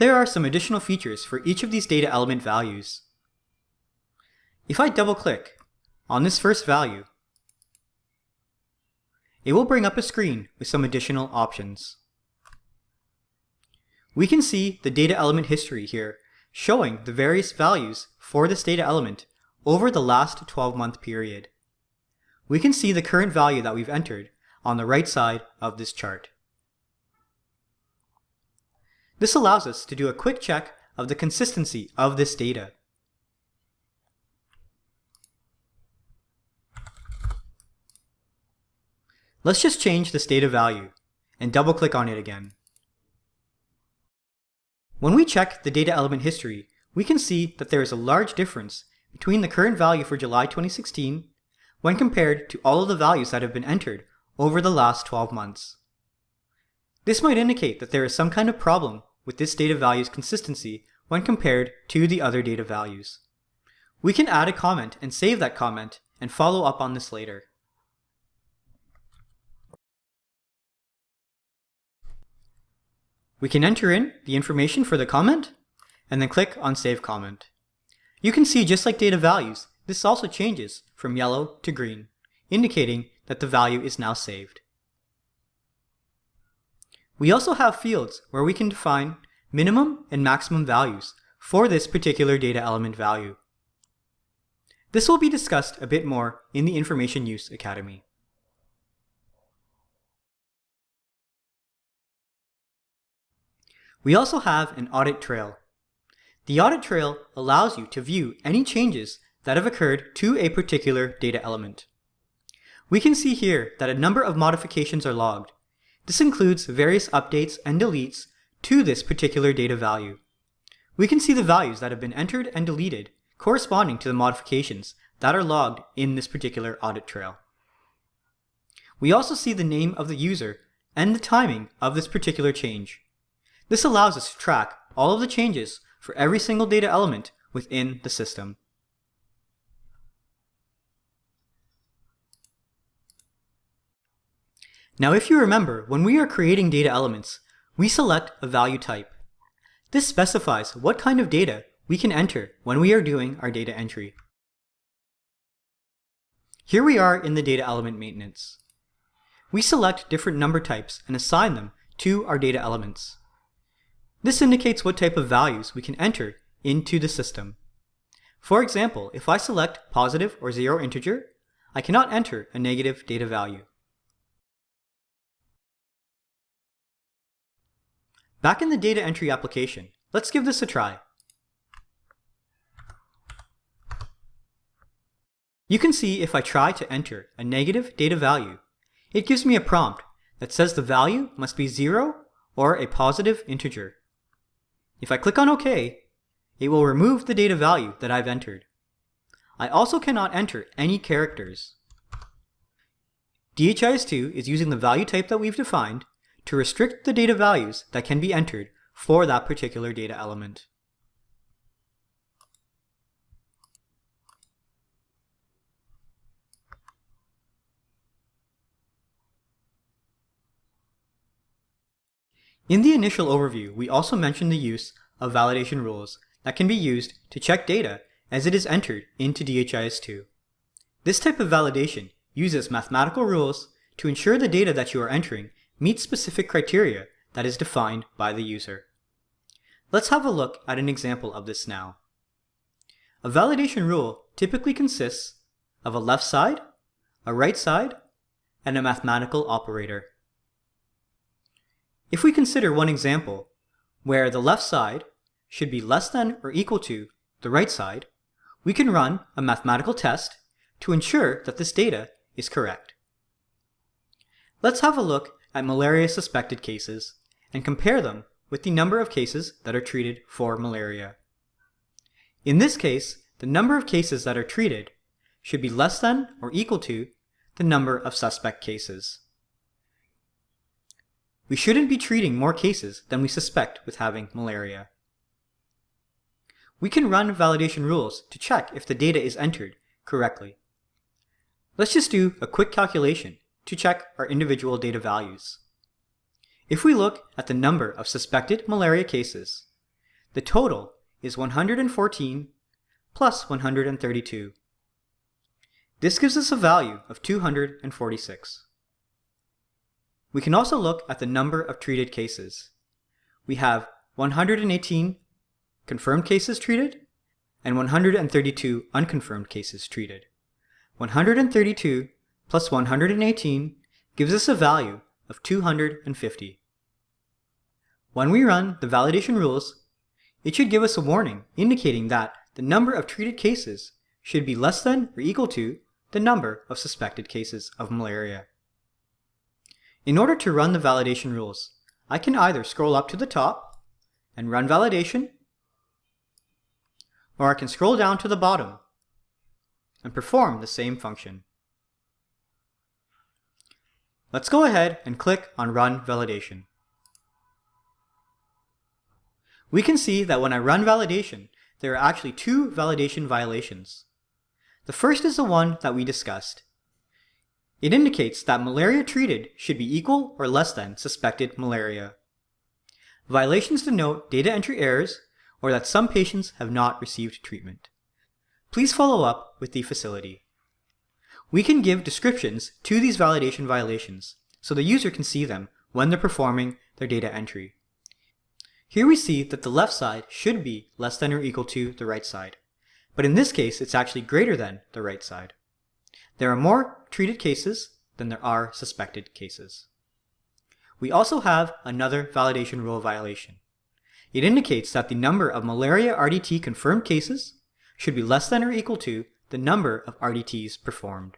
There are some additional features for each of these data element values. If I double click on this first value, it will bring up a screen with some additional options. We can see the data element history here, showing the various values for this data element over the last 12 month period. We can see the current value that we've entered on the right side of this chart. This allows us to do a quick check of the consistency of this data. Let's just change this data value and double click on it again. When we check the data element history, we can see that there is a large difference between the current value for July 2016 when compared to all of the values that have been entered over the last 12 months. This might indicate that there is some kind of problem with this data value's consistency when compared to the other data values. We can add a comment and save that comment and follow up on this later. We can enter in the information for the comment and then click on Save Comment. You can see just like data values, this also changes from yellow to green, indicating that the value is now saved. We also have fields where we can define minimum and maximum values for this particular data element value. This will be discussed a bit more in the Information Use Academy. We also have an audit trail. The audit trail allows you to view any changes that have occurred to a particular data element. We can see here that a number of modifications are logged. This includes various updates and deletes to this particular data value. We can see the values that have been entered and deleted corresponding to the modifications that are logged in this particular audit trail. We also see the name of the user and the timing of this particular change. This allows us to track all of the changes for every single data element within the system. Now if you remember, when we are creating data elements, we select a value type. This specifies what kind of data we can enter when we are doing our data entry. Here we are in the data element maintenance. We select different number types and assign them to our data elements. This indicates what type of values we can enter into the system. For example, if I select positive or zero integer, I cannot enter a negative data value. Back in the data entry application, let's give this a try. You can see if I try to enter a negative data value, it gives me a prompt that says the value must be 0 or a positive integer. If I click on OK, it will remove the data value that I've entered. I also cannot enter any characters. DHIS2 is using the value type that we've defined to restrict the data values that can be entered for that particular data element. In the initial overview, we also mentioned the use of validation rules that can be used to check data as it is entered into DHIS2. This type of validation uses mathematical rules to ensure the data that you are entering meets specific criteria that is defined by the user. Let's have a look at an example of this now. A validation rule typically consists of a left side, a right side, and a mathematical operator. If we consider one example where the left side should be less than or equal to the right side, we can run a mathematical test to ensure that this data is correct. Let's have a look at malaria suspected cases and compare them with the number of cases that are treated for malaria. In this case, the number of cases that are treated should be less than or equal to the number of suspect cases. We shouldn't be treating more cases than we suspect with having malaria. We can run validation rules to check if the data is entered correctly. Let's just do a quick calculation to check our individual data values. If we look at the number of suspected malaria cases, the total is 114 plus 132. This gives us a value of 246. We can also look at the number of treated cases. We have 118 confirmed cases treated and 132 unconfirmed cases treated. 132 plus 118 gives us a value of 250. When we run the validation rules, it should give us a warning indicating that the number of treated cases should be less than or equal to the number of suspected cases of malaria. In order to run the validation rules, I can either scroll up to the top and run validation, or I can scroll down to the bottom and perform the same function. Let's go ahead and click on Run Validation. We can see that when I run validation, there are actually two validation violations. The first is the one that we discussed. It indicates that malaria treated should be equal or less than suspected malaria. Violations denote data entry errors or that some patients have not received treatment. Please follow up with the facility. We can give descriptions to these validation violations so the user can see them when they're performing their data entry. Here we see that the left side should be less than or equal to the right side, but in this case it's actually greater than the right side. There are more treated cases than there are suspected cases. We also have another validation rule violation. It indicates that the number of malaria RDT confirmed cases should be less than or equal to the number of RDTs performed.